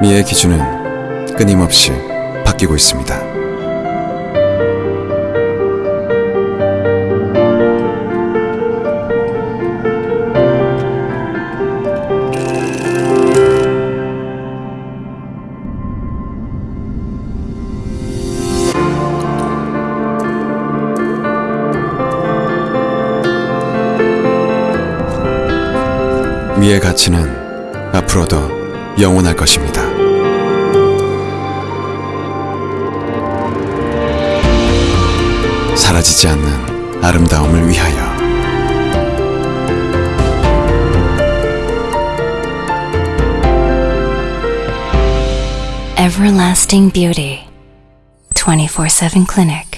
미의 기준은 끊임없이 바뀌고 있습니다. 미의 가치는 앞으로도 영원할 것입니다. 사라지지 않는 아름다움을 위하여 Everlasting Beauty 24 7 Clinic